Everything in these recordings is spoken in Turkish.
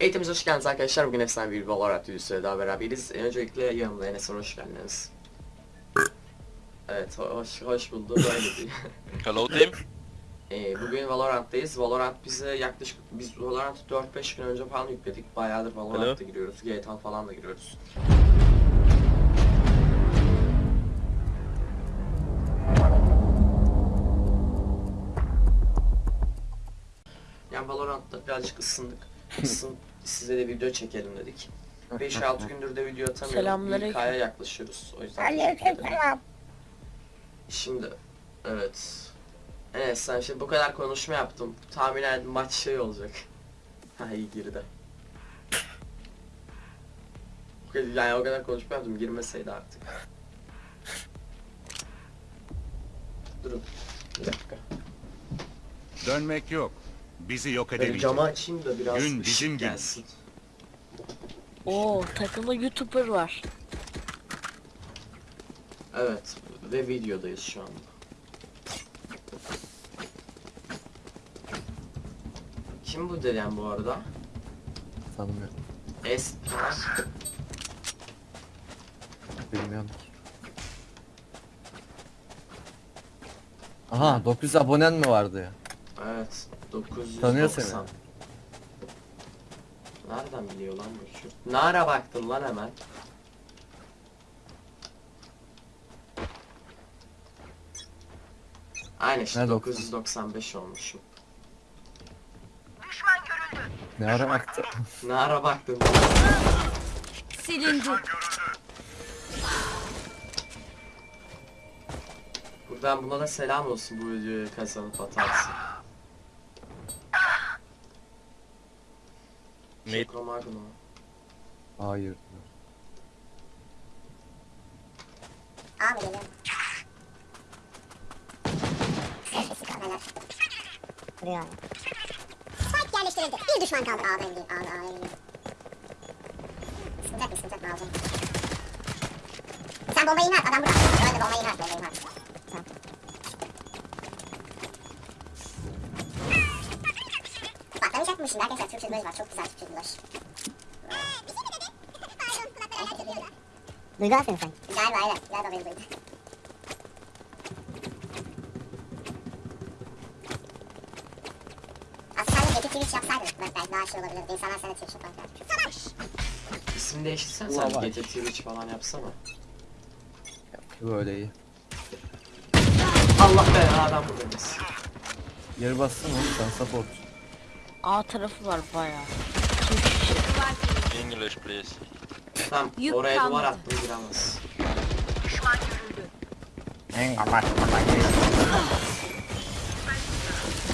Eğitimimize hoş geldiniz arkadaşlar. Bugün efsane bir Valorant videosuyla daha beraberiz. Ee, Öncelikle yanımda Enes hoş geldiniz. Evet, ho- hoş, hoş bulduk. Hello team. Ee, bugün Valorant'tayız. Valorant bize yaklaşık, biz Valorant'ı 4-5 gün önce falan yükledik. Bayağıdır Valorant'ta giriyoruz. GTA falan da giriyoruz. Yani Valorant'ta birazcık ısındık. Isın, size de video çekelim dedik. 5-6 gündür de video atamıyorum. 1K'ya yaklaşıyoruz. O yüzden. Aleykümselam. Şimdi evet. Evet sen şimdi bu kadar konuşma yaptım. Tahminen maç şey olacak. Ha iyi girdi. Yani o kadar konuşma yaptım girmeseydi artık. Durun. Bir dakika. Dönmek yok. Bizi yok Ben edemeyecek. camı açayım da biraz Gün ışık bizim gün. gelsin. Oo takımda YouTuber var. Evet ve videodayız şu anda. Kim bu deden bu arada? Tanımıyorum. Es... Ha? Bilmiyorum ki. Aha 900 abonen mi vardı ya? Evet. 990. Tanıyor seni. Nereden biliyor lan bu şu? Ne ara baktın lan hemen? Aynen işte Nerede 995 olmuşum. Ne ara baktı? Ne ara baktın? Silindi. Buradan buna da selam olsun bu videoyu kazanıp atarsın. Mid. Şokomagno. Hayır. A mı geliyor? Sessiz kalmalar. Vuruyor. Spike yerleştirildi. Bir düşman kaldı. A'da indi. A'da A'ya indi. Sıkıntı yok, sıkıntı yok. Lazım. Sen bombayı inat. Adam burada. Öyle bombayı inat. Bombayı inat. Mı şimdi arkadaşlar? Türkçe dublaj var. Çok güzel Türkçe dublaj. Bir şey mi dedi? Pardon. Kulakları Duygu musun sen? Galiba evet. Galiba beni duydu. Aslında sen de Gece Twitch yapsaydın. Bak belki daha şey olabilirdi. İnsanlar sana Twitch yaparlar. Savaş! İsim değiştirsen sen var. gece Twitch falan yapsana. Böyle iyi. Allah be adam buradayız. Geri bassın oğlum sen support. A tarafı var bayağı. English please. Tamam oraya duvar attım giremez.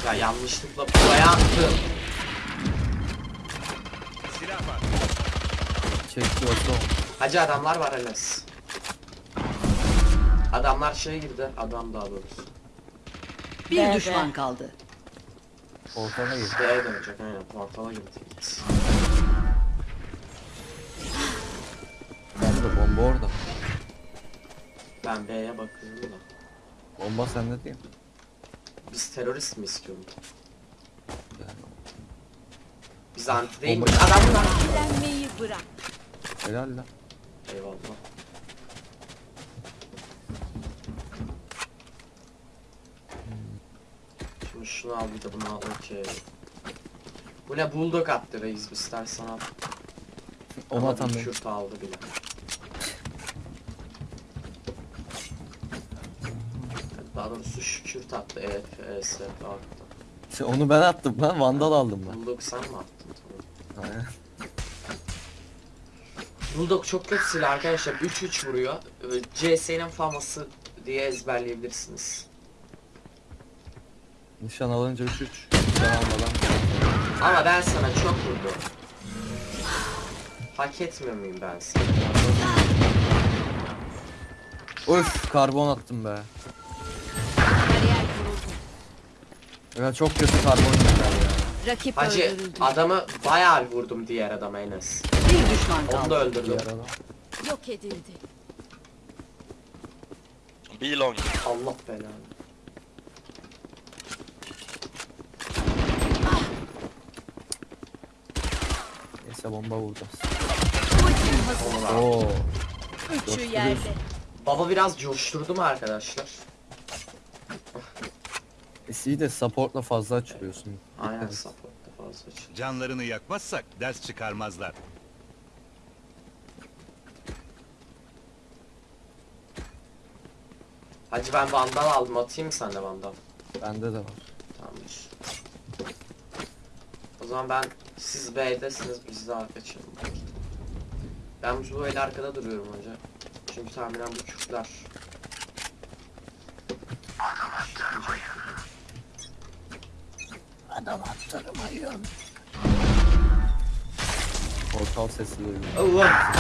Ya yanlışlıkla buraya attım. Silah var. Çekti olsa o. Hacı adamlar var Enes. Adamlar şeye girdi. Adam daha doğrusu. Bir düşman kaldı. Ortana gir. B'ye dönecek aynen. Portala girdi. Ben de bomba orada. Ben B'ye bakıyorum da. Bomba sende değil mi? Biz terörist mi istiyoruz? Yani. Biz anti değil mi? Bırak. Helal lan. Eyvallah. Şunu al bir de bunu al okey. Bu ne bulldog attı reis istersen al. Onu atan benim. Kürt aldı bile. Daha doğrusu şu Kürt attı evet onu ben attım lan. Vandal aldım ben. Bulldog sen mi attın? Tamam. Aynen. Bulldog çok kötü silah arkadaşlar 3-3 vuruyor. Ee, CS'nin faması diye ezberleyebilirsiniz. Nişan alınca 3-3. Nişan almadan. Ama ben sana çok vurdum. Hak etmiyor muyum ben sana? Öf karbon attım be. Ya çok kötü karbon ya. Rakip Hacı öldürüldü. adamı bayağı vurdum diğer adama Enes. Bir düşman Onu da kaldı. öldürdüm. Diğer adam. Yok edildi. Be long. Allah belanı. Neyse bomba vuracağız. Oo. Üçü yerde. Baba biraz coşturdu mu arkadaşlar? E'yi de supportla fazla açılıyorsun. Aynen support'ta fazla açıldı. Canlarını yakmazsak ders çıkarmazlar. Hacı ben vandal aldım atayım mı sen de vandal? Bende de var. Tamamdır. O zaman ben siz B'desiniz biz de arka açalım. Ben bu böyle arkada duruyorum hoca. Çünkü tahminen bu Kürtler. Adam attırmayın. Portal sesi duyuyorum. Allah!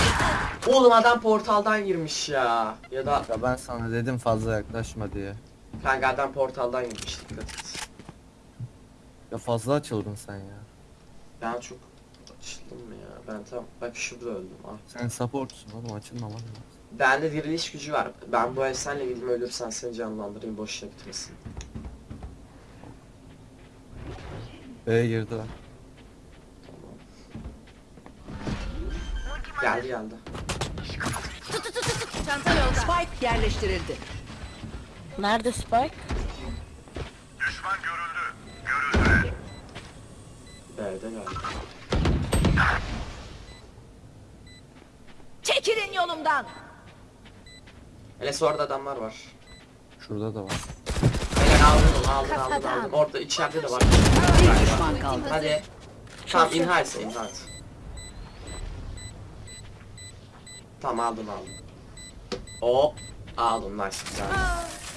Oğlum adam portaldan girmiş ya. Ya da Ya ben sana dedim fazla yaklaşma diye. kanka adam portaldan girmiş dikkat et. Ya fazla açıldın sen ya. Ben çok açıldım mı ya? Ben tam bak şurada öldüm. Ah. Sen supportsun oğlum açılmaman lazım. Bende diriliş gücü var. Ben bu el senle gideyim ölürsen seni canlandırayım boşuna gitmesin. B'ye girdiler. Tamam. Geldi geldi. Çanta yolda. Spike yerleştirildi. Nerede Spike? B'de geldi. Çekilin yolumdan. Enes orada adamlar var. Şurada da var. Helal aldım aldım aldım aldım. Orada içeride de var. Bir düşman kaldı. Hadi. Tamam imha etse imha et. Tamam aldım aldım. Hop. Aldım nice güzel.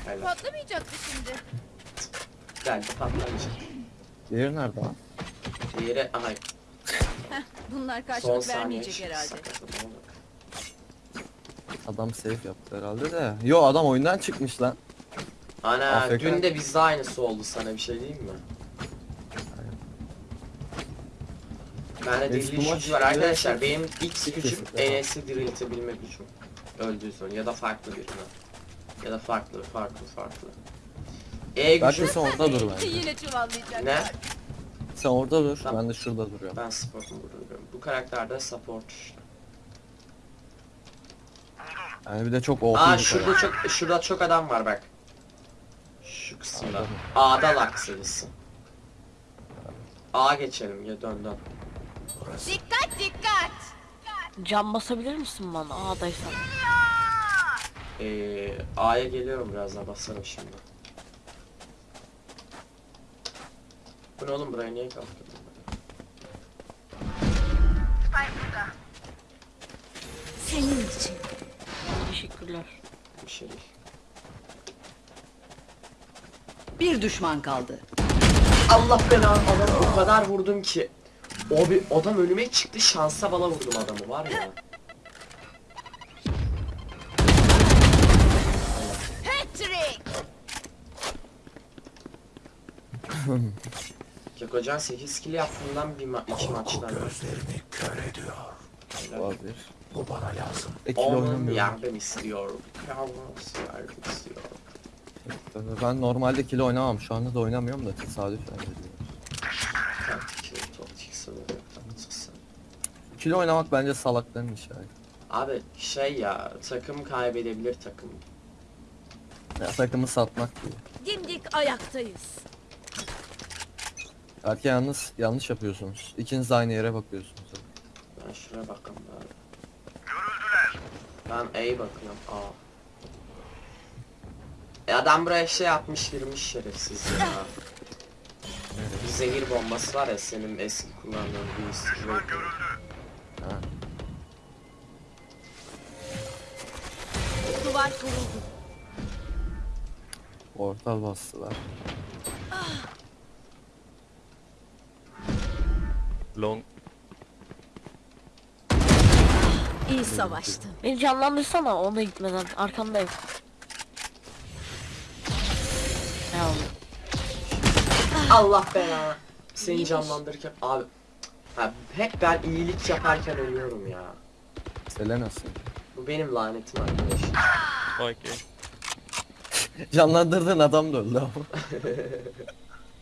Helal. Patlamayacaktı şimdi. Geldi patlamayacak. Diğeri nerede lan? Diğeri aha Bunlar son karşılık saniye vermeyecek çıktı, herhalde. Adam safe yaptı herhalde de. Yo adam oyundan çıkmış lan. Ana AFK. dün de bizde aynısı oldu sana bir şey diyeyim mi? Bende Eski diriliş maç gücü var arkadaşlar. Benim X Kesin. gücüm Enes'i diriltebilme gücüm. Öldüğü sonra ya da farklı birine. Ya da farklı farklı farklı. E Belki gücü sen orada dur bence. Yine çuvallayacak. ne? Sen orada dur. Tamam. Ben de şurada duruyorum. Ben support'um burada duruyorum. Bu karakter de support işte. Yani bir de çok OP Aa bir şurada karakter. çok şurada çok adam var bak. Şu kısımda. A'da lak serisi. A geçelim ya dön dön. Dikkat dikkat. Cam basabilir misin bana? A'daysan. Ee, A'ya geliyorum birazdan basarım şimdi. Bu ne oğlum buraya niye kalktın? Senin için. Teşekkürler. Bir şey değil. Bir düşman kaldı. Allah belanı adamı o kadar vurdum ki. O bir adam önüme çıktı şansa bala vurdum adamı var ya. Patrick. Jakocan 8 kill yaptığından bir ma iki maçtan. Var bir. Bu bana lazım. Ekil Onun oynamıyorum. yardım istiyor. Tabii Ben normalde kilo oynamam. Şu anda da oynamıyorum da tesadüfen ediyor. Taktik, taktik sınırı yok taktiksel. Kilo oynamak bence salakların işi. yani. Abi şey ya takım kaybedebilir takım. Ya takımı satmak gibi. Dimdik ayaktayız. Belki yalnız yanlış yapıyorsunuz. İkiniz de aynı yere bakıyorsunuz. Ben şuraya bakalım bari. Görüldüler. Ben A'ya bakıyorum. A. E adam buraya şey atmış girmiş şerefsiz ya. Bir zehir bombası var ya senin eski kullandığın bir üstü. Ha. Duvar kuruldu. Portal bastılar. Long. İyi savaştın. Beni canlandırsana ona gitmeden. Arkandayım. Ya Allah belanı. Seni canlandırırken abi. Ha, hep ben iyilik yaparken ölüyorum ya. Selena'sın. Bu benim lanetim arkadaş. Okay. Canlandırdığın adam da öldü ama.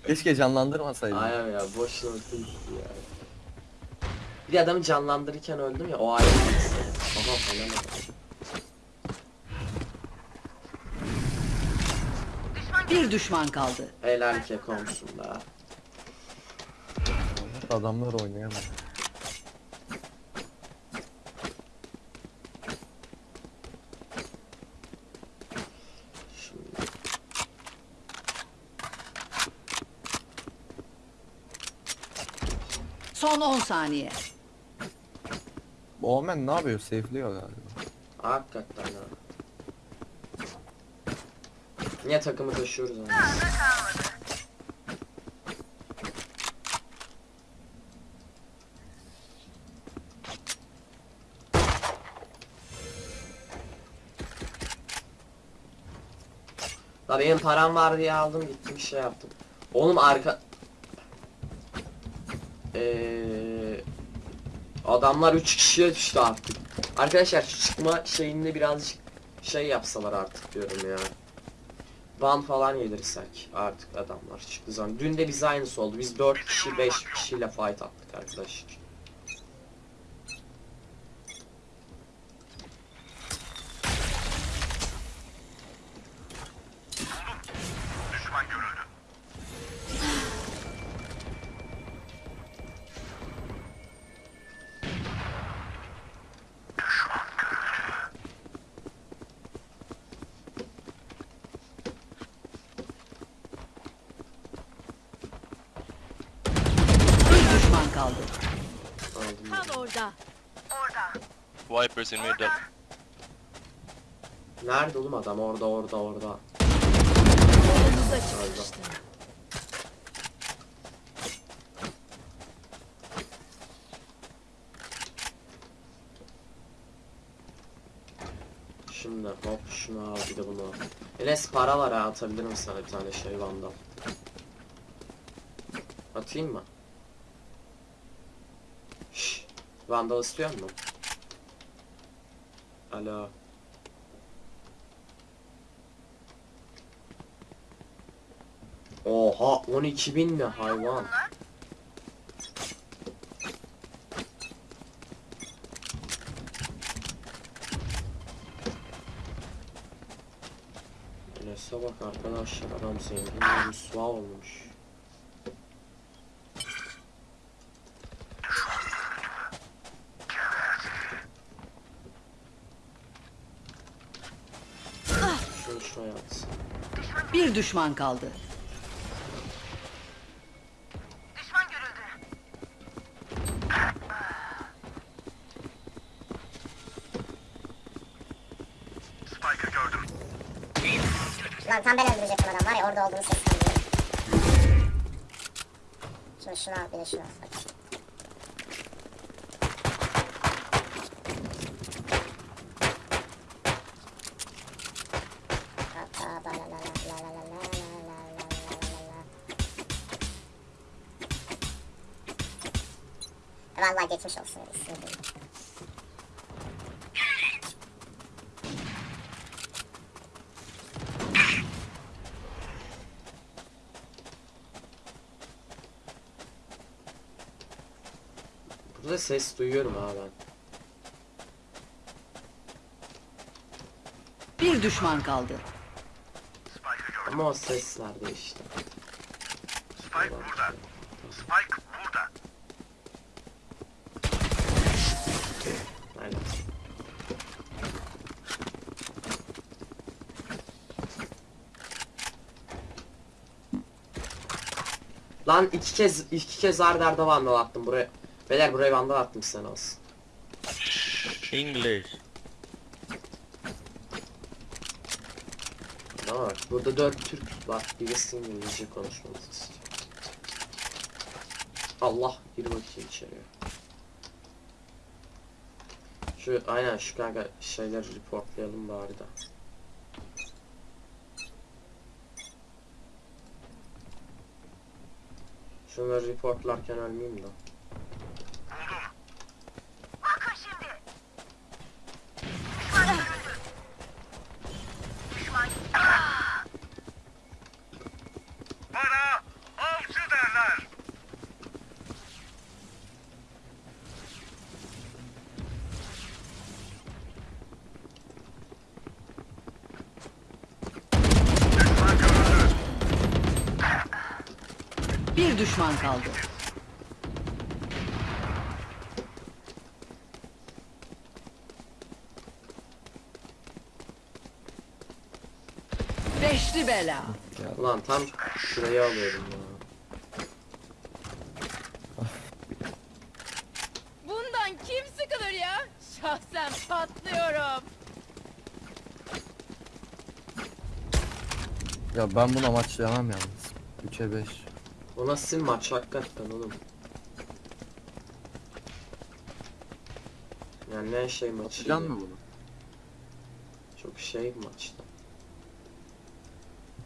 Keşke canlandırmasaydın. Aynen ya boşuna öldü ya. Bir de adamı canlandırırken öldüm ya o ayrı bir his. Aha falan Bir düşman kaldı. Helal kekomsun be. Adamlar oynayamaz. Son 10 saniye. Bu Omen ne yapıyor? Safe'liyor galiba. hakikaten ha. Niye takımı taşıyoruz ama? La benim param var diye aldım gittim şey yaptım. Oğlum arka... Eee... Adamlar 3 kişiye düştü artık. Arkadaşlar şu çıkma şeyinde birazcık şey yapsalar artık diyorum ya. Ban falan yedirsek artık adamlar çıktı zaman. Dün de biz aynısı oldu. Biz 4 kişi 5 kişiyle fight attık arkadaşlar. Bir düşman kaldı. Aldım. Tam orada. Vipers in mid. Nerede oğlum adam? Orada orada orada. Şimdi hop şunu al bir de bunu al. Enes para var ha atabilirim sana bir tane şey vandal. Atayım mı? Şşş. Vandal istiyor musun? Alo. Oha 12 bin mi hayvan? Enes'e bak arkadaşlar adam zengin müsva olmuş. Şunu şuraya at. Bir düşman kaldı. Lan tam ben öldürecektim adam var ya orada olduğunu seslendim. Şimdi şunu al bir de şunu al. Geçmiş olsun. ismini. Burada ses duyuyorum ha ben. Bir düşman kaldı. Ama o ses nerede işte. Spike burada. Spike burada. Aynen. Lan iki kez iki kez ard arda vandal attım buraya. Beyler buraya vandal attım sen olsun. English. Ama bak burada dört Türk var. Birisi İngilizce konuşmamızı istiyor. Allah gir bakayım içeriye. Şu aynen şu kanka şeyleri reportlayalım bari da. Şunları reportlarken ölmeyeyim de. Düşman kaldı. Beşli bela. Ulan tam şurayı alıyorum ya. Bundan kim sıkılır ya? Şahsen patlıyorum. Ya ben bunu amaçlayamam yalnız. 3'e 5. O nasıl maç hakikaten oğlum. Yani ne şey maçı. Plan mı bunu? Çok şey maçtı.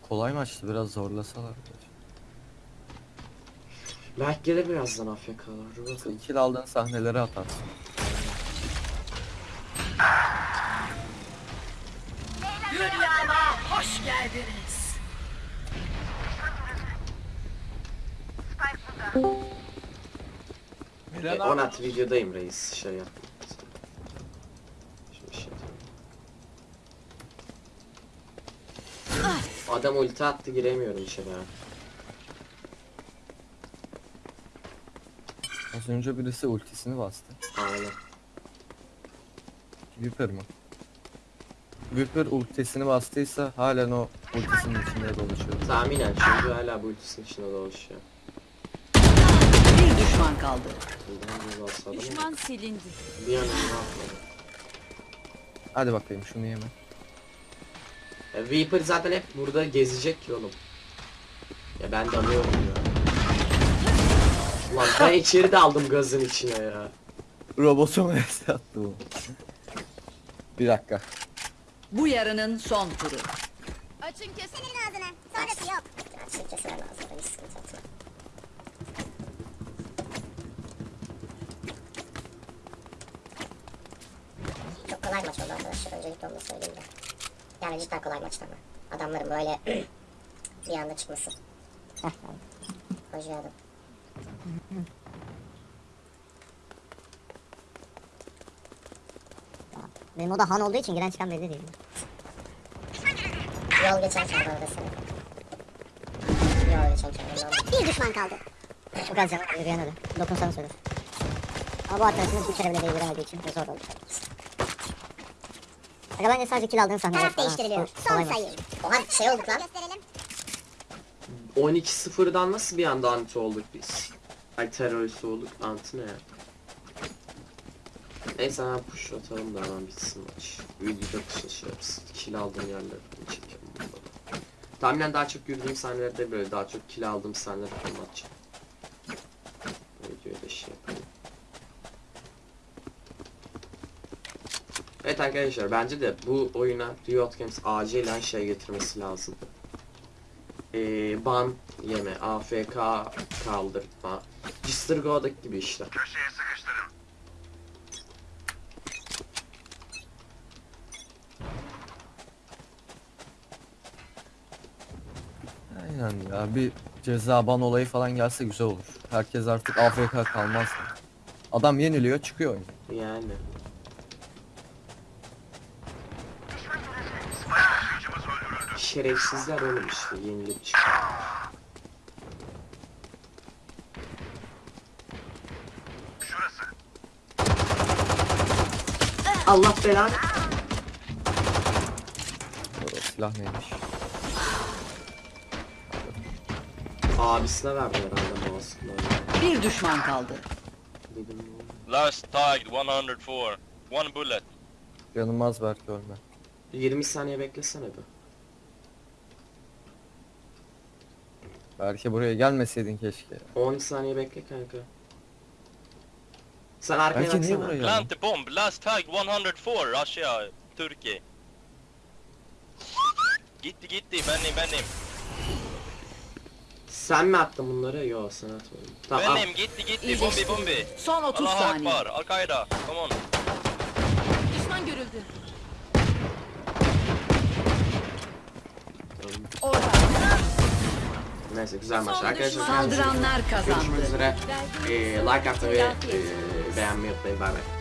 Kolay maçtı biraz zorlasalar. Belki gelir birazdan AFK'lar. Bakalım. Kill aldığın sahneleri atarsın. Hoş geldiniz. E, Onat videodayım reis şey yap. Şöyle şey. Adam ulti attı giremiyorum içeri ha. Az önce birisi ultisini bastı. Aynen. Viper mı? Viper ultisini bastıysa halen o ultisinin içinde dolaşıyor. Tahminen çünkü hala bu ultisinin içinde dolaşıyor. Bir düşman kaldı. Bir. Düşman silindi. Bir an önce atmadı. Hadi bakayım şunu yeme. Ya Viper zaten hep burada gezecek ki oğlum. Ya ben dalıyorum ya. Ulan ben içeri daldım gazın içine ya. Robotuma es attı bu. Bir dakika. Bu yarının son turu. Açın kesin. Senin ağzını. Sonrası yok. Açık kesin ağzını. Sıkıntı yok. Çok kolay maç oldu arkadaşlar. Öncelikle onu söyleyeyim de. Yani cidden kolay maçtı ama. Adamların böyle bir anda çıkması. Heh tamam. Hoş geldin. Benim o da Han olduğu için giren çıkan belli değil. Yol geçen çağır orada seni. Yol geçen çağır. Bir düşman kaldı. Çok az canım yürüyen öyle. Dokunsana söyler. Ama bu arkadaşımız bir kere bile değdiremediği için zor oldu. Aga bence sadece kill aldığın sahneler Taraf değiştiriliyor. Son sayı. Oha şey olduk lan. Gösterelim. 12-0'dan nasıl bir anda anti olduk biz? Ay terörist olduk. Anti ne ya? Neyse hemen push atalım da hemen bitsin maç. Videoda kışın şey yapsın. Kill aldığım yerleri çekelim burada. Tahminen daha çok yürüdüğüm sahnelerde böyle daha çok kill aldığım sahneleri anlatacağım. Videoya da şey yapalım. Evet arkadaşlar bence de bu oyuna Riot Games acilen şey getirmesi lazım. Ee, ban yeme, AFK kaldırma, Cistirgo'daki gibi işte. Aynen ya bir ceza ban olayı falan gelse güzel olur. Herkes artık AFK kalmaz. Adam yeniliyor çıkıyor oyun. Yani. Şerefsizler oğlum işte yenilip çıkıyor. Allah belanı. O silah neymiş? Abisine verdi herhalde mouse'unu. Bir düşman kaldı. Last tagged 104. One bullet. Yanılmaz belki ölme. 20 saniye beklesene be. Belki buraya gelmeseydin keşke. 10 saniye bekle kanka. Sen arkaya Belki niye baksana. buraya Plant the bomb. Last tag 104. Russia, Turkey. Gitti gitti. Benim benim. Sen mi attın bunları? Yo sen atmadın. Tamam. al. Benim gitti gitti. Bombi bombi. Son 30 Allahu saniye. Akbar. Al-Qaeda. Come on. Düşman görüldü. Orada. Neyse güzel maç arkadaşlar. Saldıranlar kazandı. Görüşmek üzere. Ee, like atmayı ve e, beğenmeyi unutmayın. Bay bay.